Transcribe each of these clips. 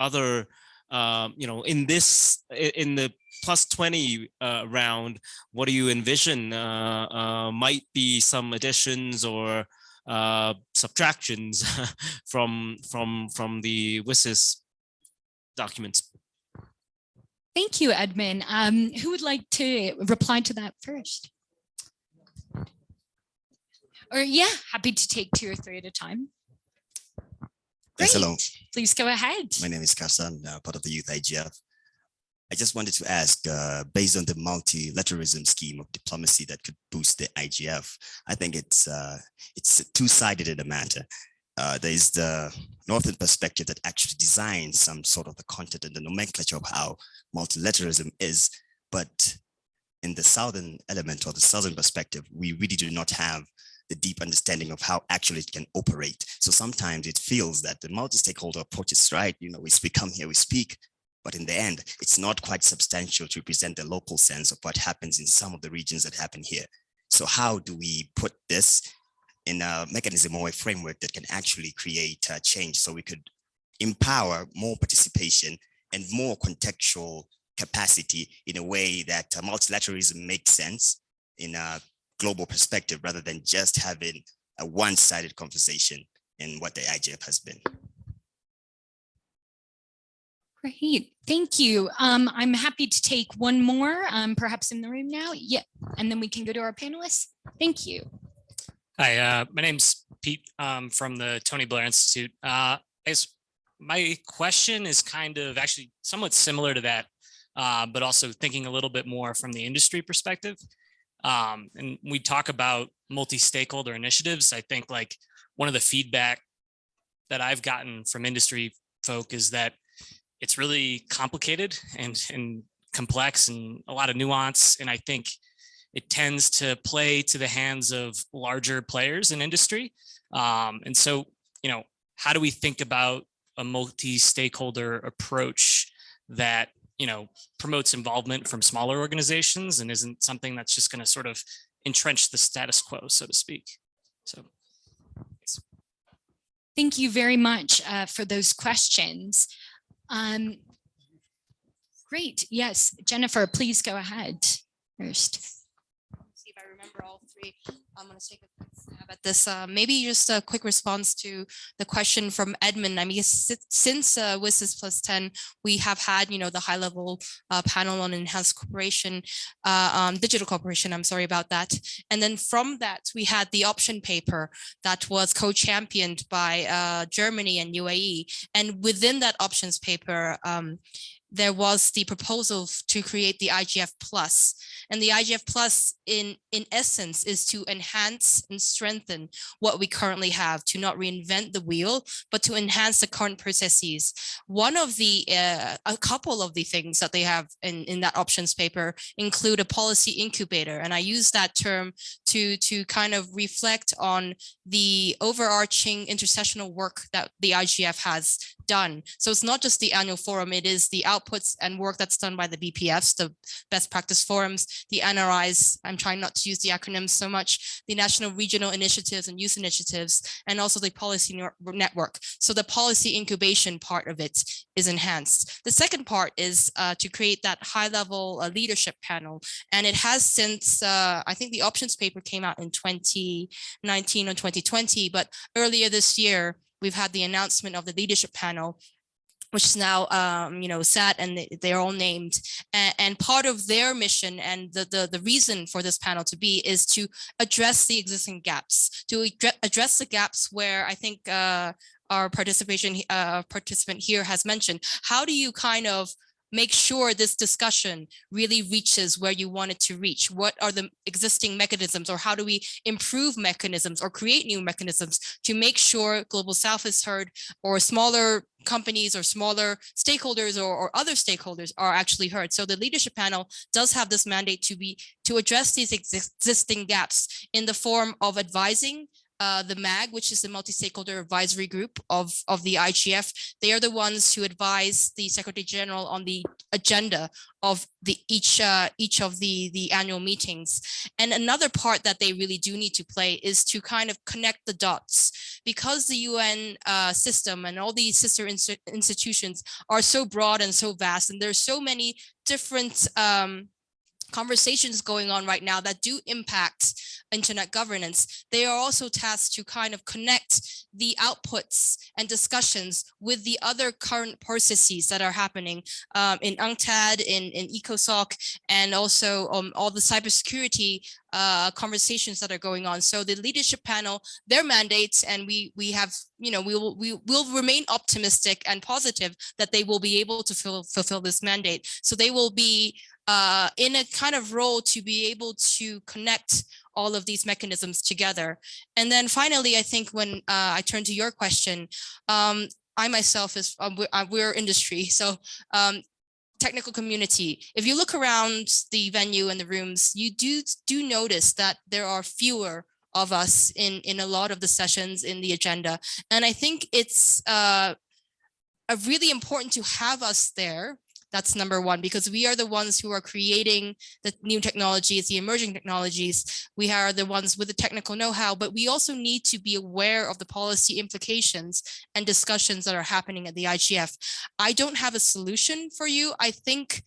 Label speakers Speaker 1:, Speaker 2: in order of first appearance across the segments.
Speaker 1: other, um, you know, in this, in the plus 20 uh, round, what do you envision uh, uh, might be some additions or uh, subtractions from from from the WSIS documents?
Speaker 2: Thank you, Edmund. Um, who would like to reply to that first? Or yeah, happy to take two or three at a time.
Speaker 3: Yes, hello.
Speaker 2: Great. Please go ahead.
Speaker 3: My name is Karsan, uh, part of the Youth IGF. I just wanted to ask, uh, based on the multilateralism scheme of diplomacy that could boost the IGF, I think it's uh, it's two-sided in the matter. Uh, there is the northern perspective that actually designs some sort of the content and the nomenclature of how multilateralism is, but in the southern element or the southern perspective, we really do not have the deep understanding of how actually it can operate. So sometimes it feels that the multi-stakeholder approach is right. You know, we speak, come here, we speak, but in the end, it's not quite substantial to represent the local sense of what happens in some of the regions that happen here. So how do we put this in a mechanism or a framework that can actually create a change so we could empower more participation and more contextual capacity in a way that uh, multilateralism makes sense in a global perspective rather than just having a one-sided conversation in what the IGF has been.
Speaker 2: Great, thank you. Um, I'm happy to take one more, um, perhaps in the room now. Yeah, and then we can go to our panelists. Thank you.
Speaker 4: Hi, uh, my name's Pete um, from the Tony Blair Institute. Uh, I guess my question is kind of actually somewhat similar to that, uh, but also thinking a little bit more from the industry perspective. Um, and we talk about multi-stakeholder initiatives. I think like one of the feedback that I've gotten from industry folk is that it's really complicated and, and complex and a lot of nuance. And I think it tends to play to the hands of larger players in industry. Um, and so, you know, how do we think about a multi-stakeholder approach that you know, promotes involvement from smaller organizations and isn't something that's just going to sort of entrench the status quo, so to speak. So.
Speaker 2: Thank you very much uh, for those questions. Um, great. Yes, Jennifer, please go ahead first.
Speaker 5: See if I remember all I'm going to take a quick stab at this. Uh, maybe just a quick response to the question from Edmund. I mean, since uh, WSIS plus 10, we have had, you know, the high level uh, panel on enhanced cooperation, uh, um, digital cooperation, I'm sorry about that. And then from that, we had the option paper that was co-championed by uh, Germany and UAE. And within that options paper, um, there was the proposal to create the IGF plus and the IGF plus in in essence is to enhance and strengthen what we currently have to not reinvent the wheel but to enhance the current processes one of the uh, a couple of the things that they have in in that options paper include a policy incubator and I use that term to to kind of reflect on the overarching intersessional work that the IGF has done. So it's not just the annual forum, it is the outputs and work that's done by the BPFs, the best practice forums, the NRIs, I'm trying not to use the acronyms so much, the national regional initiatives and youth initiatives, and also the policy network. So the policy incubation part of it is enhanced. The second part is uh, to create that high level uh, leadership panel. And it has since, uh, I think the options paper came out in 2019 or 2020, but earlier this year, we've had the announcement of the leadership panel which is now, um, you know, set and they're all named. And, and, part of their mission and the, the, the reason for this panel to be is to address the existing gaps, to address the gaps where I think uh, our participation uh, participant here has mentioned. How do you kind of make sure this discussion really reaches where you want it to reach? What are the existing mechanisms or how do we improve mechanisms or create new mechanisms to make sure Global South is heard or smaller companies or smaller stakeholders or, or, other stakeholders are actually heard. So the leadership panel does have this mandate to be to address these existing gaps in the form of advising uh, the MAG, which is the Multi-Stakeholder Advisory Group of, of the IGF. They are the ones who advise the Secretary General on the agenda of the each uh, each of the the annual meetings. And another part that they really do need to play is to kind of connect the dots because the UN uh, system and all these sister inst institutions are so broad and so vast, and there's so many different um, conversations going on right now that do impact internet governance, they are also tasked to kind of connect the outputs and discussions with the other current processes that are happening um, in UNCTAD, in, in ECOSOC, and also um, all the cybersecurity uh, conversations that are going on. So the leadership panel, their mandates, and we we have, you know, we will we will remain optimistic and positive that they will be able to fill, fulfill this mandate. So they will be uh, in a kind of role to be able to connect all of these mechanisms together. And then finally, I think when uh, I turn to your question, um, I myself is we're, uh, we're, industry, so um, technical community. If you look around the venue and the rooms, you do do notice that there are fewer of us in in a lot of the sessions in the agenda, and I think it's uh, really important to have us there that's number one, because we are the ones who are creating the new technologies, the emerging technologies. We are the ones with the technical know-how, but we also need to be aware of the policy implications and discussions that are happening at the IGF. I don't have a solution for you. I think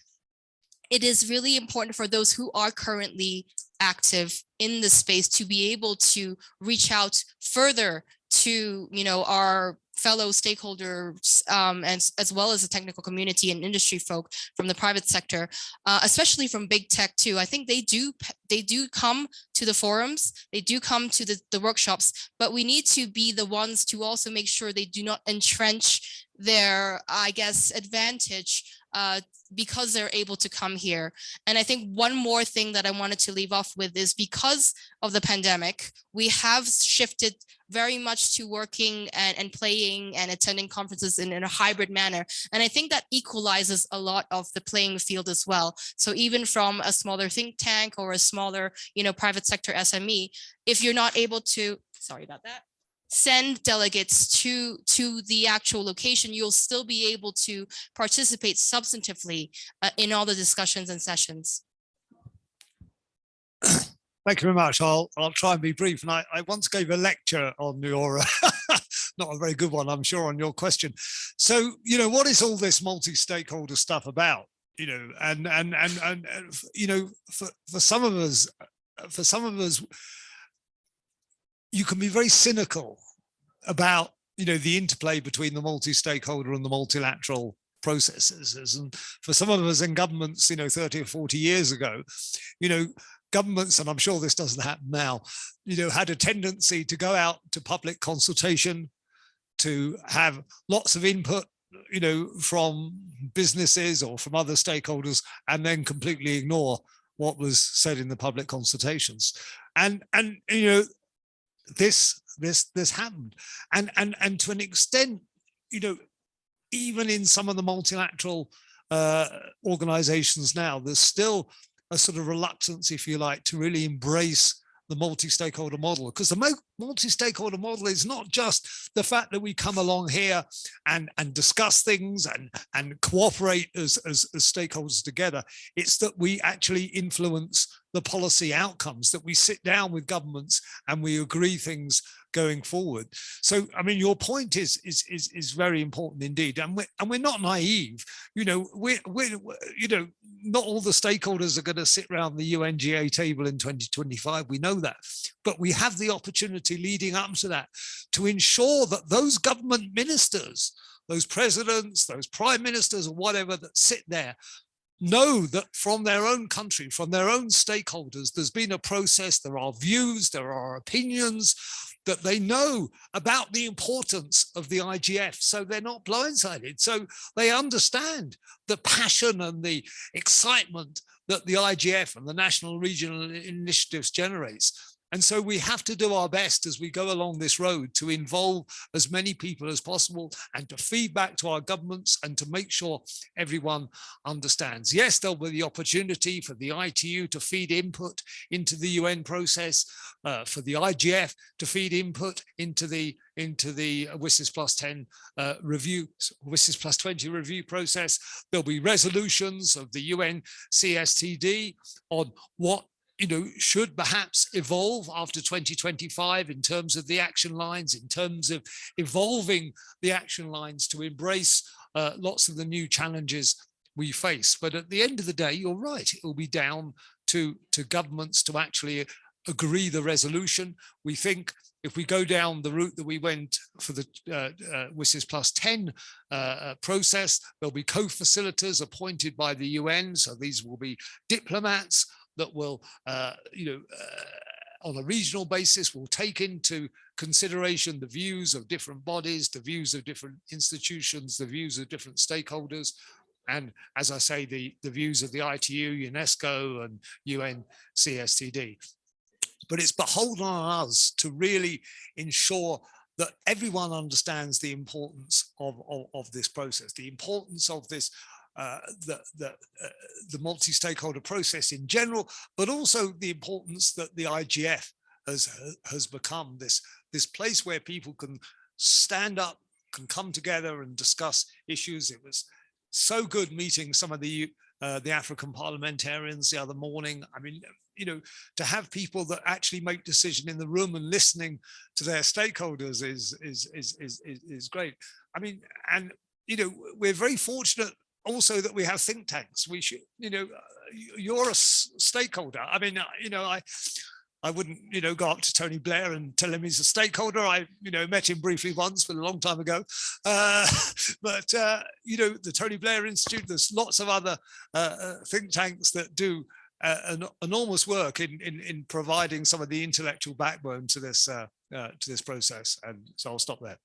Speaker 5: it is really important for those who are currently active in the space to be able to reach out further to you know our fellow stakeholders um, and as well as the technical community and industry folk from the private sector, uh, especially from big tech too. I think they do they do come to the forums, they do come to the, the workshops, but we need to be the ones to also make sure they do not entrench their, I guess, advantage uh, because they're able to come here. And I think one more thing that I wanted to leave off with is because of the pandemic, we have shifted very much to working and, and playing and attending conferences in, in a hybrid manner. And I think that equalizes a lot of the playing field as well. So even from a smaller think tank or a smaller, you know, private sector SME, if you're not able to, sorry about that, send delegates to to the actual location, you'll still be able to participate substantively uh, in all the discussions and sessions.
Speaker 6: Thank you very much. I'll I'll try and be brief. And I, I once gave a lecture on your, uh, not a very good one, I'm sure, on your question. So, you know, what is all this multi-stakeholder stuff about? You know, and and and and, and you know, for for some of us, uh, for some of us, you can be very cynical about you know the interplay between the multi-stakeholder and the multilateral processes. And for some of us in governments you know 30 or 40 years ago you know governments and i'm sure this doesn't happen now you know had a tendency to go out to public consultation to have lots of input you know from businesses or from other stakeholders and then completely ignore what was said in the public consultations. And and you know this this this happened. And and and to an extent you know even in some of the multilateral uh, organizations now there's still a sort of reluctance if you like to really embrace the multi-stakeholder model because the multi-stakeholder model is not just the fact that we come along here and and discuss things and and cooperate as, as, as stakeholders together. It's that we actually influence the policy outcomes that we sit down with governments and we agree things going forward. So, I mean, your point is is is is very important indeed, and we're and we're not naive. You know, we're we're you know not all the stakeholders are going to sit around the UNGA table in 2025. We know that, but we have the opportunity leading up to that to ensure that those government ministers, those presidents, those prime ministers, or whatever that sit there know that from their own country, from their own stakeholders, there's been a process, there are views, there are opinions, that they know about the importance of the IGF. So they're not blindsided. So they understand the passion and the excitement that the IGF and the national regional initiatives generates. And so we have to do our best as we go along this road to involve as many people as possible and to feed back to our governments and to make sure everyone understands. Yes, there'll be the opportunity for the ITU to feed input into the UN process, uh, for the IGF to feed input into the into the WSIS plus 10 uh, review, WSIS plus 20 review process. There'll be resolutions of the UN CSTD on what you know, should perhaps evolve after 2025 in terms of the action lines, in terms of evolving the action lines to embrace uh, lots of the new challenges we face. But at the end of the day, you're right, it will be down to, to governments to actually agree the resolution. We think if we go down the route that we went for the uh, uh, plus 10 uh, uh, process, there'll be co-facilitators appointed by the UN. So these will be diplomats that will, uh, you know, uh, on a regional basis will take into consideration the views of different bodies, the views of different institutions, the views of different stakeholders. And as I say, the, the views of the ITU, UNESCO and UN CSTD. But it's beholden on us to really ensure that everyone understands the importance of, of, of this process, the importance of this uh, the, the, uh, the multi-stakeholder process in general, but also the importance that the IGF has, has become this, this place where people can stand up, can come together and discuss issues. It was so good meeting some of the uh, the African parliamentarians the other morning. I mean, you know, to have people that actually make decision in the room and listening to their stakeholders is is is is is, is great. I mean, and you know, we're very fortunate also that we have think tanks. We should, you know, uh, you're a stakeholder. I mean, uh, you know, I, I wouldn't, you know, go up to Tony Blair and tell him he's a stakeholder. I, you know, met him briefly once, but a long time ago. Uh, but, uh, you know, the Tony Blair Institute, there's lots of other uh, uh think tanks that do an enormous work in, in, in providing some of the intellectual backbone to this, to this process. And so I'll stop there.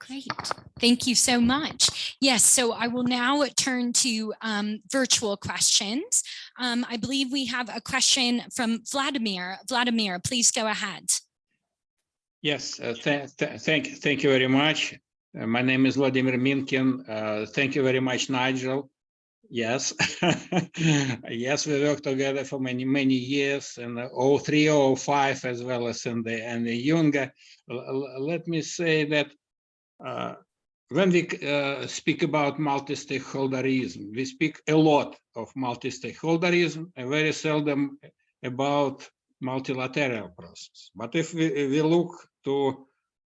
Speaker 2: Great. Thank you so much. Yes, so I will now turn to um, virtual questions. Um, I believe we have a question from Vladimir. Vladimir, please go ahead.
Speaker 7: Yes, uh, th th thank, thank you very much. Uh, my name is Vladimir Minkin. Uh, thank you very much, Nigel. Yes, yes, we worked together for many, many years and 03, 05, as well as in the, and the UNGA. Let me say that uh, when we uh, speak about multi-stakeholderism, we speak a lot of multi-stakeholderism and very seldom about multilateral process. But if we, we look to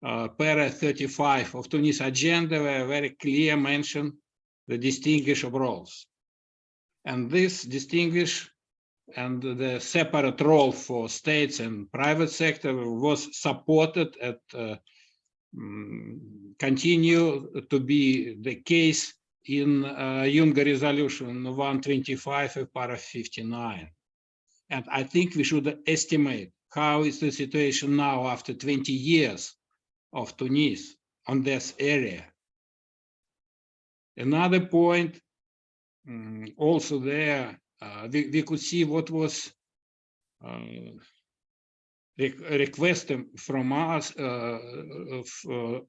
Speaker 7: uh, para 35 of Tunis agenda, where very clear mention the distinguish of roles. And this distinguish and the separate role for states and private sector was supported at uh, continue to be the case in uh, UNGA Resolution 125 of para 59. And I think we should estimate how is the situation now after 20 years of Tunis on this area. Another point um, also there, uh, we, we could see what was uh, request from us uh, of, uh,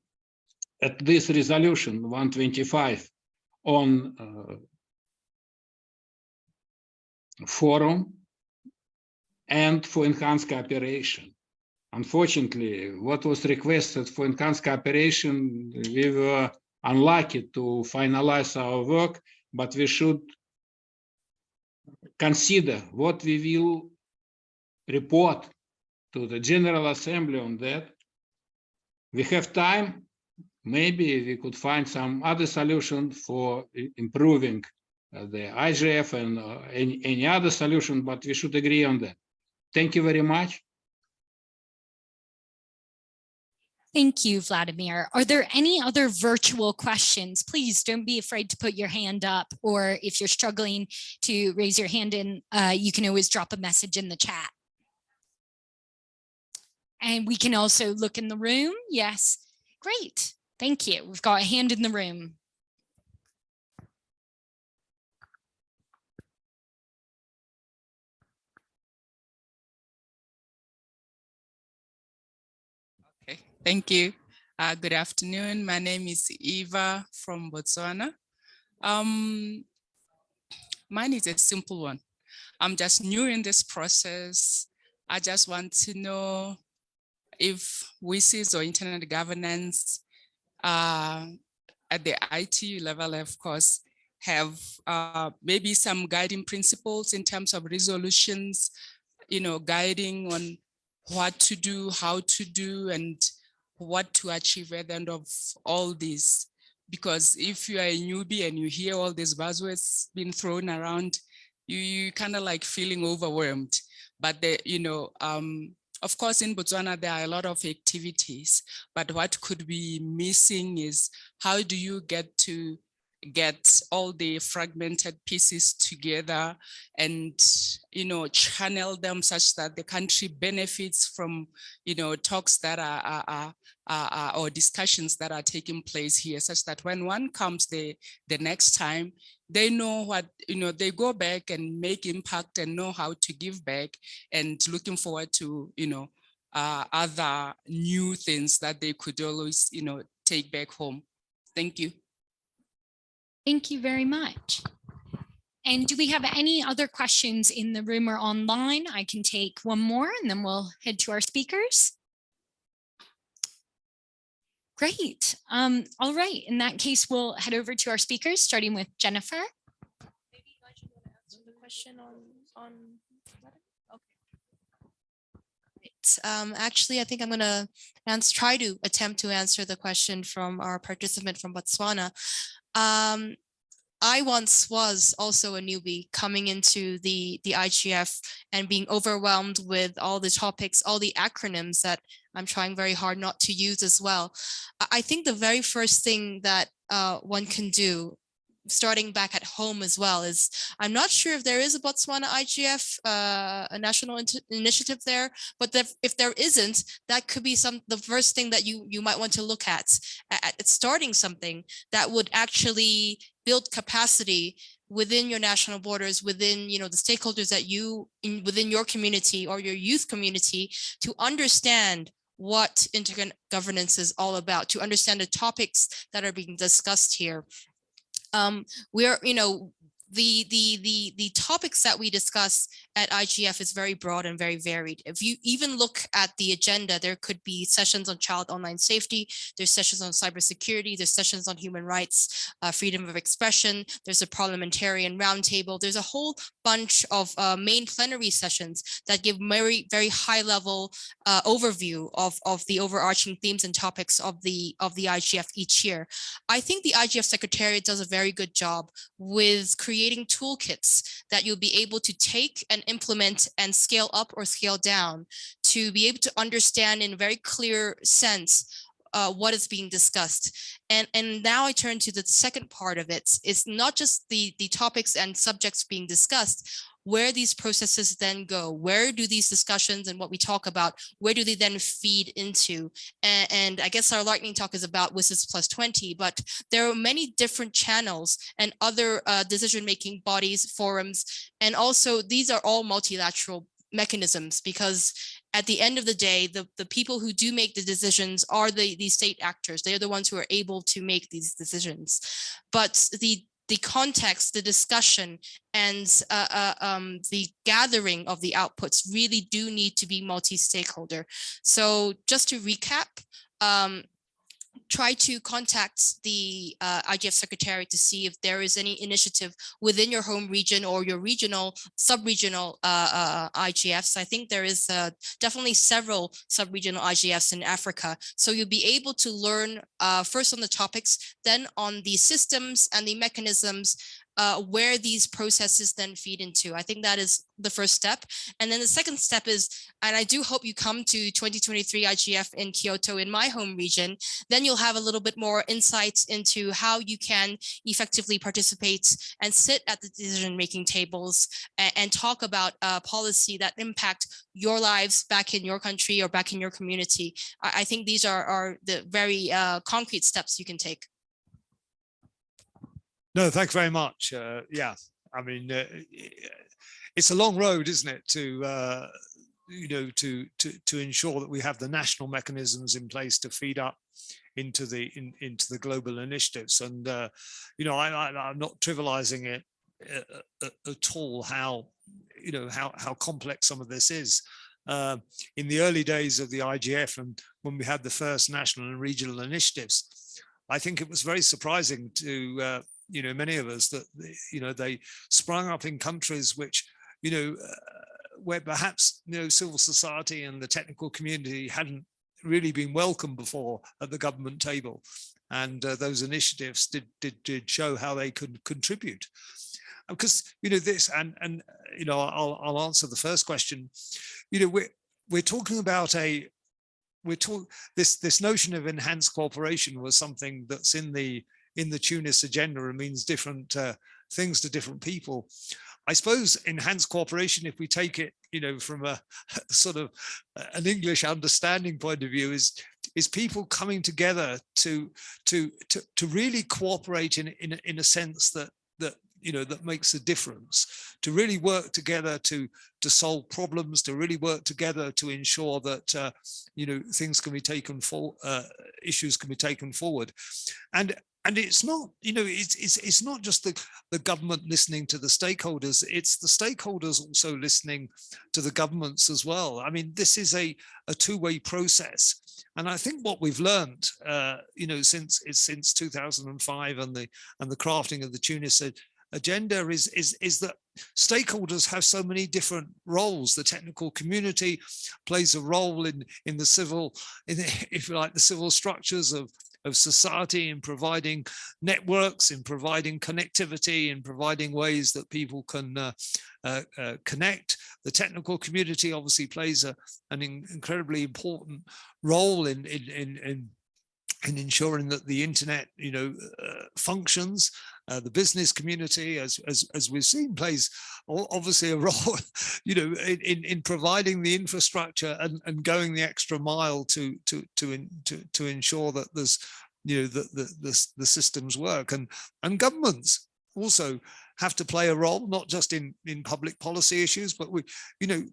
Speaker 7: at this resolution 125 on uh, forum and for enhanced cooperation. Unfortunately, what was requested for enhanced cooperation, we were unlucky to finalize our work, but we should consider what we will report to the General Assembly on that. We have time. Maybe we could find some other solution for improving uh, the IGF and uh, any, any other solution, but we should agree on that. Thank you very much.
Speaker 2: Thank you, Vladimir. Are there any other virtual questions? Please don't be afraid to put your hand up, or if you're struggling to raise your hand in, uh, you can always drop a message in the chat. And we can also look in the room. Yes, great. Thank you. We've got a hand in the room.
Speaker 8: Okay, thank you. Uh, good afternoon. My name is Eva from Botswana. Um, mine is a simple one. I'm just new in this process. I just want to know if WSIS or internet governance uh, at the IT level, of course, have uh, maybe some guiding principles in terms of resolutions, you know, guiding on what to do, how to do, and what to achieve at the end of all this. Because if you are a newbie and you hear all these buzzwords being thrown around, you, you kind of like feeling overwhelmed. But the, you know, um, of course, in Botswana, there are a lot of activities, but what could be missing is how do you get to get all the fragmented pieces together and you know channel them such that the country benefits from you know talks that are, are, are, are or discussions that are taking place here such that when one comes the the next time they know what you know they go back and make impact and know how to give back and looking forward to you know uh, other new things that they could always you know take back home. Thank you
Speaker 2: Thank you very much. And do we have any other questions in the room or online? I can take one more and then we'll head to our speakers. Great. Um, all right. In that case, we'll head over to our speakers, starting with Jennifer.
Speaker 5: Maybe Nigel want to answer the question on, on Um, actually, I think I'm going to answer, try to attempt to answer the question from our participant from Botswana. Um, I once was also a newbie coming into the, the IGF and being overwhelmed with all the topics, all the acronyms that I'm trying very hard not to use as well. I think the very first thing that uh, one can do starting back at home as well is I'm not sure if there is a Botswana IGF, uh, a national initiative there, but if there isn't, that could be some the first thing that you you might want to look at, at, starting something that would actually build capacity within your national borders, within you know the stakeholders that you in within your community or your youth community to understand what governance is all about, to understand the topics that are being discussed here um, we're, you know, the the the the topics that we discuss at IGF is very broad and very varied. If you even look at the agenda, there could be sessions on child online safety, there's sessions on cybersecurity, there's sessions on human rights, uh, freedom of expression, there's a parliamentarian roundtable, there's a whole bunch of uh, main plenary sessions that give very, very high level uh, overview of, of the overarching themes and topics of the, of the IGF each year. I think the IGF Secretariat does a very good job with creating toolkits that you'll be able to take and implement and scale up or scale down to be able to understand in a very clear sense uh, what is being discussed. And, and now I turn to the second part of it. It's not just the, the topics and subjects being discussed, where these processes then go where do these discussions and what we talk about where do they then feed into and, and i guess our lightning talk is about WSIS plus 20 but there are many different channels and other uh, decision making bodies forums and also these are all multilateral mechanisms because at the end of the day, the, the people who do make the decisions are the, the state actors. They are the ones who are able to make these decisions. But the the context, the discussion, and uh, uh, um, the gathering of the outputs really do need to be multi-stakeholder. So just to recap, um, try to contact the uh, IGF secretary to see if there is any initiative within your home region or your regional, sub-regional uh, uh, IGFs. I think there is uh, definitely several sub-regional IGFs in Africa. So you'll be able to learn uh, first on the topics, then on the systems and the mechanisms uh, where these processes then feed into. I think that is the first step. And then the second step is, and I do hope you come to 2023 IGF in Kyoto in my home region, then you'll have a little bit more insights into how you can effectively participate and sit at the decision-making tables and, and, talk about uh, policy that impact your lives back in your country or back in your community. I, I think these are, are the very uh, concrete steps you can take.
Speaker 6: No, thanks very much. Uh, yeah, I mean, uh, it's a long road, isn't it, to uh, you know, to to to ensure that we have the national mechanisms in place to feed up into the in, into the global initiatives. And uh, you know, I, I'm not trivializing it uh, uh, at all. How you know how how complex some of this is. Uh, in the early days of the IGF and when we had the first national and regional initiatives, I think it was very surprising to uh, you know many of us that you know they sprung up in countries which you know where perhaps you know civil society and the technical community hadn't really been welcomed before at the government table. And uh, those initiatives did, did did show how they could contribute. Because you know this and and you know I'll I'll answer the first question. You know we're we're talking about a we're talking this this notion of enhanced cooperation was something that's in the in the Tunis agenda and means different uh, things to different people. I suppose enhanced cooperation, if we take it, you know, from a sort of an English understanding point of view, is is people coming together to to to to really cooperate in in in a sense that that you know that makes a difference. To really work together to to solve problems to really work together to ensure that uh, you know things can be taken for uh, issues can be taken forward. And and it's not you know it's it's it's not just the the government listening to the stakeholders it's the stakeholders also listening to the governments as well. I mean this is a a two-way process. And i think what we've learned uh you know since since 2005 and the and the crafting of the tunis agenda is is is that stakeholders have so many different roles. The technical community plays a role in in the civil in the, if you like the civil structures of of society in providing networks, in providing connectivity, in providing ways that people can uh, uh, uh, connect. The technical community obviously plays a, an in, incredibly important role in, in, in, in in ensuring that the internet, you know, uh, functions. Uh, the business community, as, as as we've seen, plays obviously a role, you know, in in providing the infrastructure and and going the extra mile to to to in, to to ensure that there's, you know, that the, the the systems work. And and governments also have to play a role, not just in in public policy issues, but we, you know,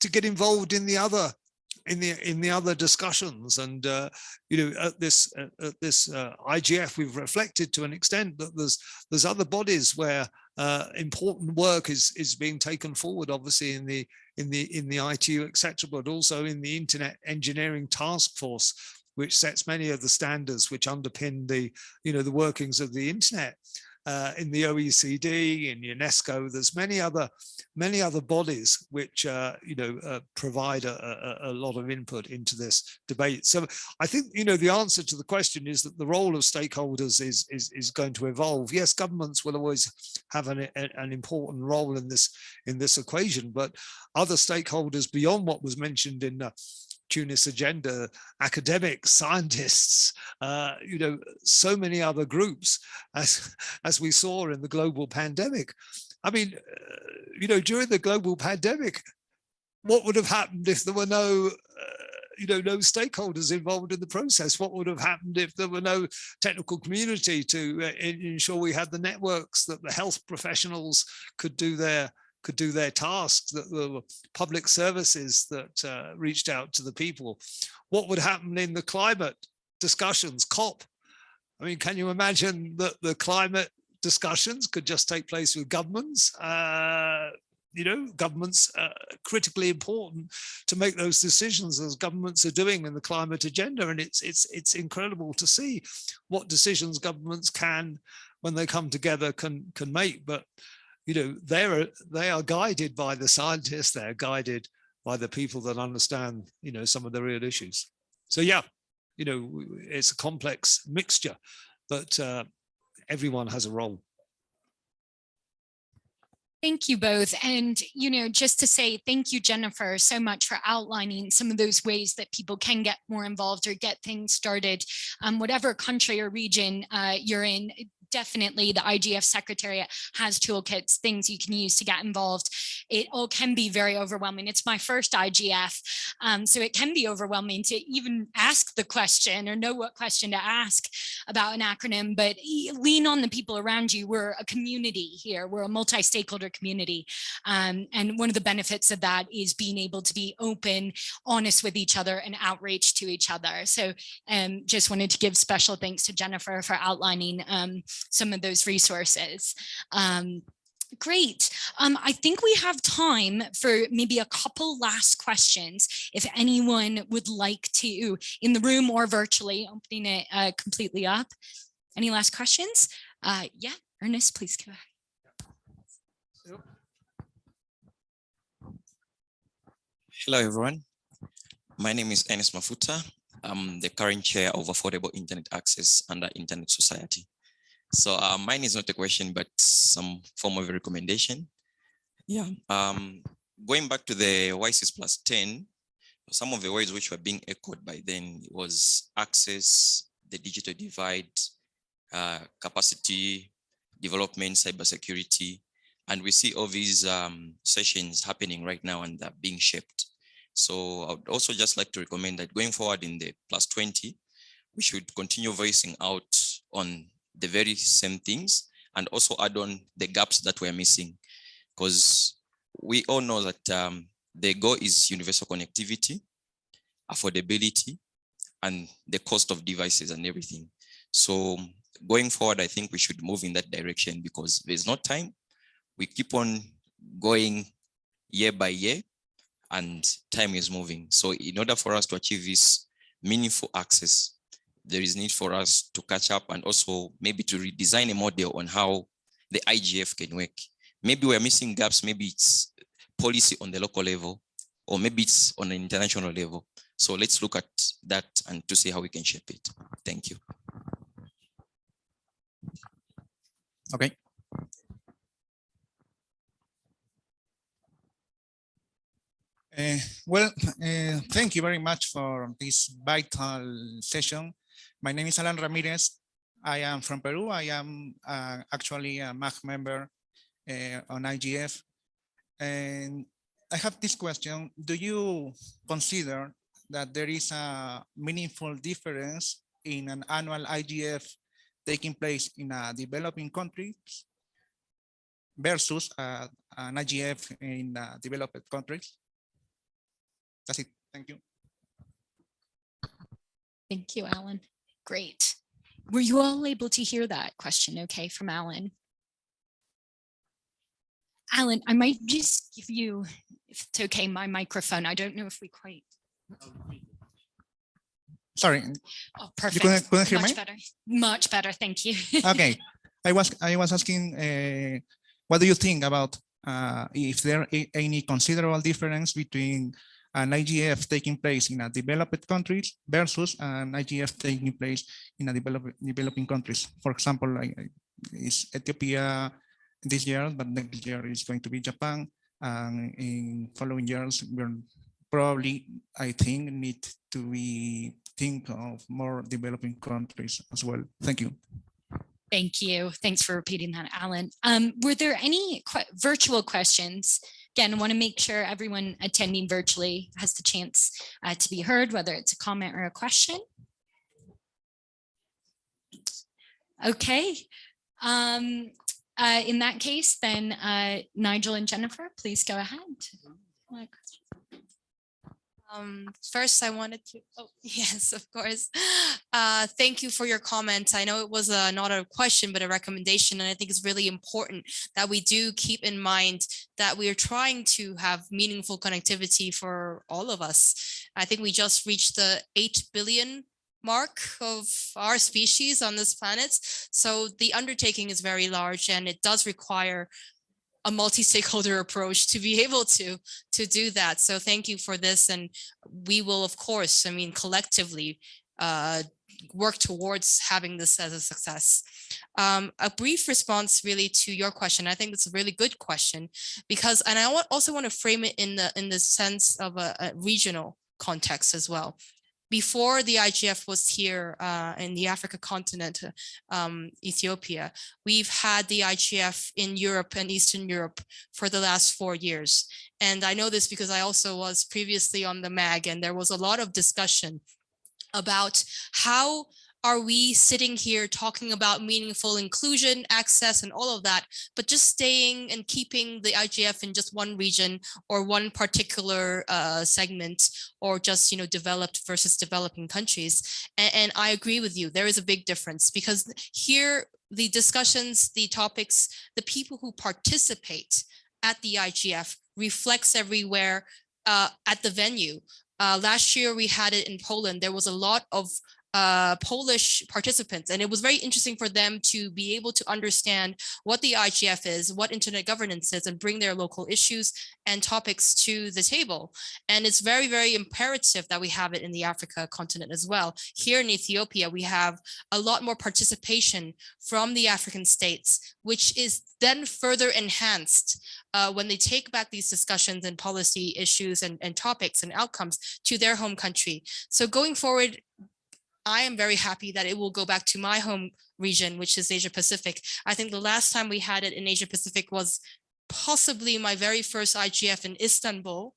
Speaker 6: to get involved in the other in the in the other discussions and uh, you know at this at this uh, IGF we've reflected to an extent that there's there's other bodies where uh, important work is is being taken forward obviously in the in the in the ITU etc but also in the internet engineering task force which sets many of the standards which underpin the you know the workings of the internet uh, in the OECD, in UNESCO, there's many other many other bodies which uh, you know uh, provide a, a, a, lot of input into this debate. So I think you know the answer to the question is that the role of stakeholders is is, is going to evolve. Yes, governments will always have an, an important role in this in this equation, but other stakeholders beyond what was mentioned in Tunis agenda, academics, scientists, uh, you know, so many other groups, as, as we saw in the global pandemic. I mean, uh, you know, during the global pandemic, what would have happened if there were no, uh, you know, no stakeholders involved in the process? What would have happened if there were no technical community to uh, ensure we had the networks that the health professionals could do their could do their tasks, that the public services that uh, reached out to the people. What would happen in the climate discussions, COP? I mean, can you imagine that the climate discussions could just take place with governments? Uh, you know, governments uh, critically important to make those decisions as governments are doing in the climate agenda. And it's it's it's incredible to see what decisions governments can, when they come together, can can make. But you know, they're they are guided by the scientists, they're guided by the people that understand, you know, some of the real issues. So yeah, you know, it's a complex mixture, but uh, everyone has a role.
Speaker 2: Thank you both. And, you know, just to say thank you, Jennifer, so much for outlining some of those ways that people can get more involved or get things started, um, whatever country or region uh, you're in, definitely the IGF Secretariat has toolkits, things you can use to get involved. It all can be very overwhelming. It's my first IGF, um, so it can be overwhelming to even ask the question or know what question to ask about an acronym, but lean on the people around you. We're a community here. We're a multi-stakeholder community. Um, and one of the benefits of that is being able to be open, honest with each other and outreach to each other. So um, just wanted to give special thanks to Jennifer for outlining um, some of those resources. Um, Great. Um, I think we have time for maybe a couple last questions. If anyone would like to, in the room or virtually, opening it uh, completely up. Any last questions? Uh, yeah, Ernest, please go ahead.
Speaker 9: Hello, everyone. My name is Ernest Mafuta. I'm the current chair of Affordable Internet Access under Internet Society. So uh, mine is not a question, but some form of a recommendation. Yeah, um, going back to the WSIS plus 10, some of the words which were being echoed by then was access, the digital divide, uh, capacity, development, cybersecurity, and we see all these um, sessions happening right now and they're being shaped. So I would also just like to recommend that going forward in the plus 20, we should continue voicing out on the very same things and also add on the gaps that we're missing. Because we all know that um, the goal is universal connectivity, affordability, and the cost of devices and everything. So going forward, I think we should move in that direction because there's no time. We keep on going year by year and time is moving. So in order for us to achieve this meaningful access, there is need for us to catch up and also maybe to redesign a model on how the IGF can work. Maybe we're missing gaps, maybe it's policy on the local level, or maybe it's on an international level. So let's look at that and to see how we can shape it. Thank you.
Speaker 10: Okay. Uh, well, uh, thank you very much for this vital session. My name is Alan Ramirez. I am from Peru. I am uh, actually a MAG member uh, on IGF. And I have this question. Do you consider that there is a meaningful difference in an annual IGF taking place in a developing countries versus uh, an IGF in uh, developed countries? That's it. Thank you.
Speaker 2: Thank you, Alan. Great. Were you all able to hear that question okay from Alan? Alan, I might just give you, if it's okay, my microphone. I don't know if we quite.
Speaker 10: Sorry,
Speaker 2: Oh,
Speaker 10: you
Speaker 2: perfect.
Speaker 10: couldn't, couldn't hear me?
Speaker 2: Much better. Much better. Thank you.
Speaker 10: okay i was i was asking uh, what do you think about uh, if there any considerable difference between an igf taking place in a developed countries versus an igf taking place in a develop, developing countries for example like uh, is ethiopia this year but next year is going to be japan and in following years we're probably i think need to be think of more developing countries as well thank you
Speaker 2: Thank you. Thanks for repeating that, Alan. Um, were there any que- virtual questions? Again, I want to make sure everyone attending virtually has the chance uh, to be heard, whether it's a comment or a question. Okay. Um, uh, in that case, then uh, Nigel and Jennifer, please go ahead.
Speaker 5: Um, first, I wanted to, oh, yes, of course. Uh, thank you for your comments. I know it was a, not a question, but a recommendation. And I think it's really important that we do keep in mind that we are trying to have meaningful connectivity for all of us. I think we just reached the 8 billion mark of our species on this planet. So the undertaking is very large and it does require a multi-stakeholder approach to be able to to do that. So thank you for this, and we will, of course, I mean, collectively uh, work towards having this as a success. Um, a brief response really to your question. I think it's a really good question because, and I also want to frame it in the in the sense of a, a regional context as well. Before the IGF was here uh, in the Africa continent, um, Ethiopia, we've had the IGF in Europe and Eastern Europe for the last four years. And I know this because I also was previously on the MAG and there was a lot of discussion about how are we sitting here talking about meaningful inclusion, access, and all of that, but just staying and keeping the IGF in just one region or one particular uh, segment or just, you know, developed versus developing countries. And, and I agree with you, there is a big difference because here, the discussions, the topics, the people who participate at the IGF reflects everywhere uh, at the venue. Uh, last year we had it in Poland. There was a lot of uh, Polish participants. And it was very interesting for them to be able to understand what the IGF is, what internet governance is, and bring their local issues and topics to the table. And it's very, very imperative that we have it in the Africa continent as well. Here in Ethiopia, we have a lot more participation from the African states, which is then further enhanced uh, when they take back these discussions and policy issues and, and topics and outcomes to their home country. So going forward, I am very happy that it will go back to my home region, which is Asia Pacific. I think the last time we had it in Asia Pacific was possibly my very first IGF in Istanbul.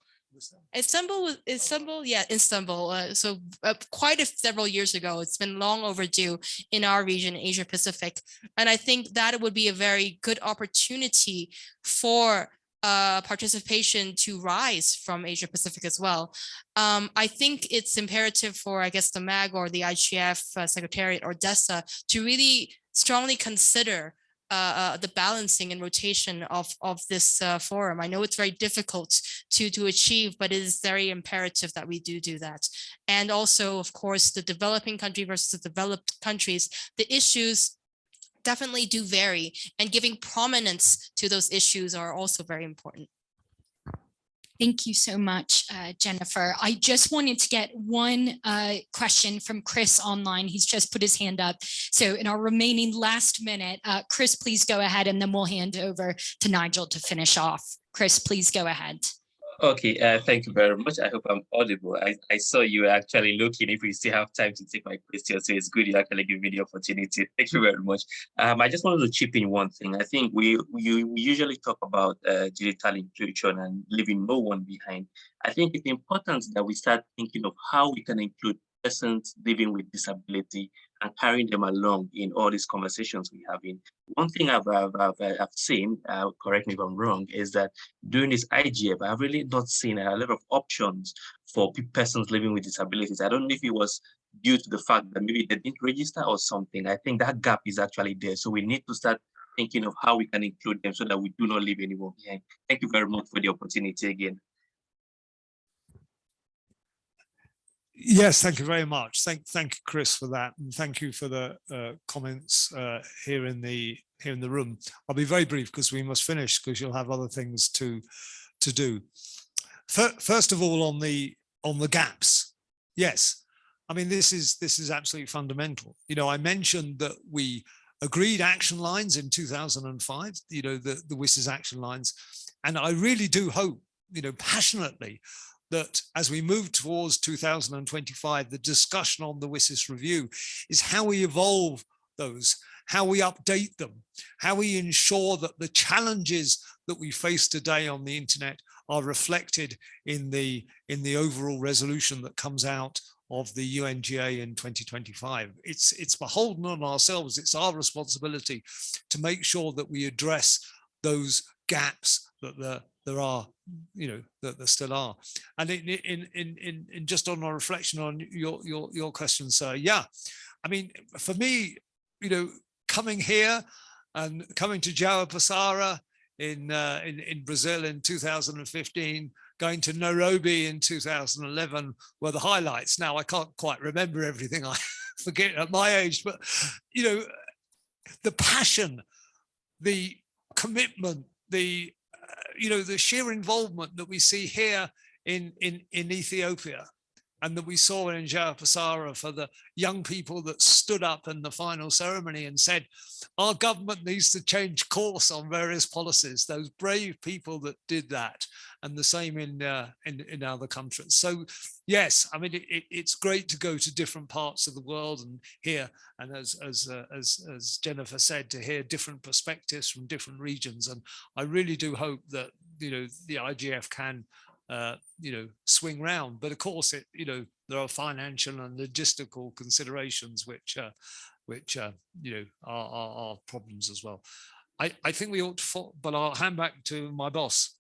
Speaker 5: Istanbul, was Istanbul, yeah, Istanbul. Uh, so uh, quite a several years ago, it's been long overdue in our region, Asia Pacific. And I think that it would be a very good opportunity for uh, participation to rise from Asia Pacific as well. Um, I think it's imperative for, I guess, the MAG or the IGF uh, Secretariat or DESA to really strongly consider uh, uh, the balancing and rotation of, of this uh, forum. I know it's very difficult to, to achieve, but it is very imperative that we do do that. And also, of course, the developing country versus the developed countries, the issues definitely do vary and giving prominence to those issues are also very important.
Speaker 2: Thank you so much, uh, Jennifer. I just wanted to get one uh, question from Chris online. He's just put his hand up. So in our remaining last minute, uh, Chris, please go ahead and then we'll hand over to Nigel to finish off. Chris, please go ahead.
Speaker 11: Okay, uh, thank you very much. I hope I'm audible. I, I saw you actually looking if we still have time to take my question. So it's good you actually give me the opportunity. Thank you very much. Um, I just wanted to chip in one thing. I think we, we, usually talk about uh, digital inclusion and leaving no one behind. I think it's important that we start thinking of how we can include persons living with disability and carrying them along in all these conversations we have in. One thing I've, I've, I've, I've seen, uh, correct me if I'm wrong, is that during this IGF, I've really not seen a lot of options for persons living with disabilities. I don't know if it was due to the fact that maybe they didn't register or something. I think that gap is actually there. So we need to start thinking of how we can include them so that we do not leave anyone behind. Thank you very much for the opportunity again.
Speaker 6: Yes, thank you very much. Thank, thank you, Chris, for that, and thank you for the uh, comments uh, here in the here in the room. I'll be very brief because we must finish because you'll have other things to to do. First of all, on the on the gaps, yes, I mean this is this is absolutely fundamental. You know, I mentioned that we agreed action lines in 2005. You know, the the WSIS action lines, and I really do hope, you know, passionately that as we move towards 2025, the discussion on the WSIS review is how we evolve those, how we update them, how we ensure that the challenges that we face today on the internet are reflected in the in the overall resolution that comes out of the UNGA in 2025. It's it's beholden on ourselves. It's our responsibility to make sure that we address those gaps that there, there are, you know, that there still are. And in in in in, just on our reflection on your your your question, sir, yeah, I mean, for me, you know, coming here and coming to João Pessoa in uh, in in Brazil in 2015 going to Nairobi in 2011 were the highlights. Now I can't quite remember everything I forget at my age, but you know, the passion, the commitment, the you know, the sheer involvement that we see here in, in, in Ethiopia and that we saw in João Pessoa for the young people that stood up in the final ceremony and said, our government needs to change course on various policies, those brave people that did that, and the same in, uh, in, in other countries. So yes, I mean, it, it, it's great to go to different parts of the world and hear, and as, as, uh, as, as Jennifer said, to hear different perspectives from different regions. And I really do hope that, you know, the IGF can uh, you know, swing round. But of course, it, you know, there are financial and logistical considerations which, uh, which, uh, you know, are, are, are problems as well. I, I think we ought to, but I'll hand back to my boss.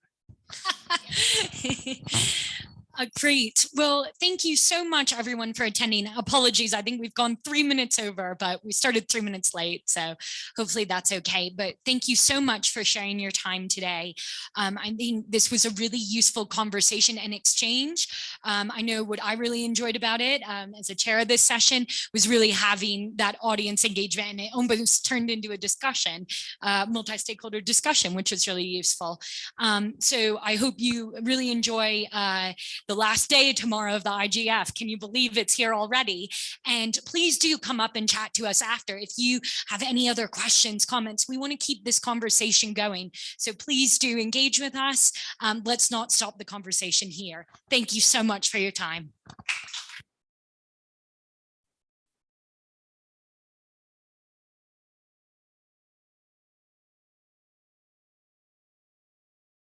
Speaker 2: Uh, great. Well, thank you so much, everyone, for attending. Apologies. I think we've gone three minutes over, but we started three minutes late. So hopefully that's okay. But thank you so much for sharing your time today. Um, I think this was a really useful conversation and exchange. Um, I know what I really enjoyed about it um, as a chair of this session was really having that audience engagement and it almost turned into a discussion, uh, multi-stakeholder discussion, which was really useful. Um, so I hope you really enjoy uh, the last day tomorrow of the IGF. Can you believe it's here already? And please do come up and chat to us after. If you have any other questions, comments, we want to keep this conversation going. So please do engage with us. Um, let's not stop the conversation here. Thank you so much for your time.